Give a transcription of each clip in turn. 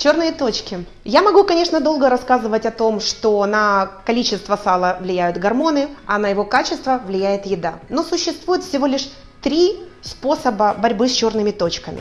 Черные точки. Я могу, конечно, долго рассказывать о том, что на количество сала влияют гормоны, а на его качество влияет еда. Но существует всего лишь три способа борьбы с черными точками.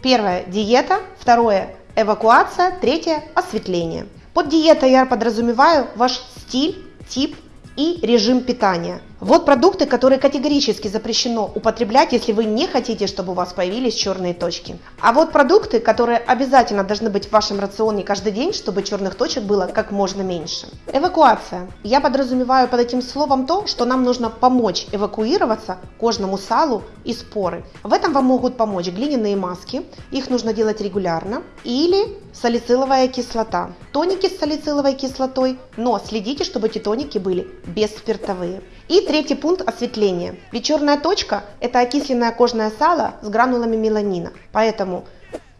Первое – диета. Второе – эвакуация. Третье – осветление. Под диетой я подразумеваю ваш стиль, тип и режим питания. Вот продукты, которые категорически запрещено употреблять, если вы не хотите, чтобы у вас появились черные точки. А вот продукты, которые обязательно должны быть в вашем рационе каждый день, чтобы черных точек было как можно меньше. Эвакуация. Я подразумеваю под этим словом то, что нам нужно помочь эвакуироваться кожному салу и споры. В этом вам могут помочь глиняные маски, их нужно делать регулярно, или салициловая кислота. Тоники с салициловой кислотой, но следите, чтобы эти тоники были бесспиртовые. И третий пункт – осветление. Ведь черная точка – это окисленное кожное сало с гранулами меланина. Поэтому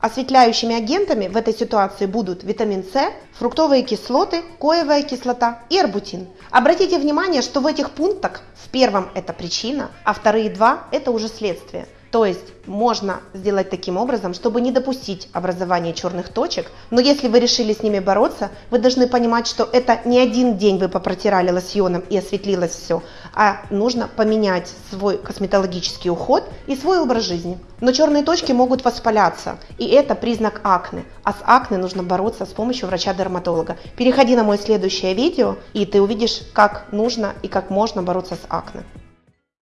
осветляющими агентами в этой ситуации будут витамин С, фруктовые кислоты, коевая кислота и арбутин. Обратите внимание, что в этих пунктах в первом это причина, а вторые два – это уже следствие – то есть можно сделать таким образом, чтобы не допустить образования черных точек, но если вы решили с ними бороться, вы должны понимать, что это не один день вы попротирали лосьоном и осветлилось все, а нужно поменять свой косметологический уход и свой образ жизни. Но черные точки могут воспаляться, и это признак акне, а с акне нужно бороться с помощью врача-дерматолога. Переходи на мой следующее видео, и ты увидишь, как нужно и как можно бороться с акне.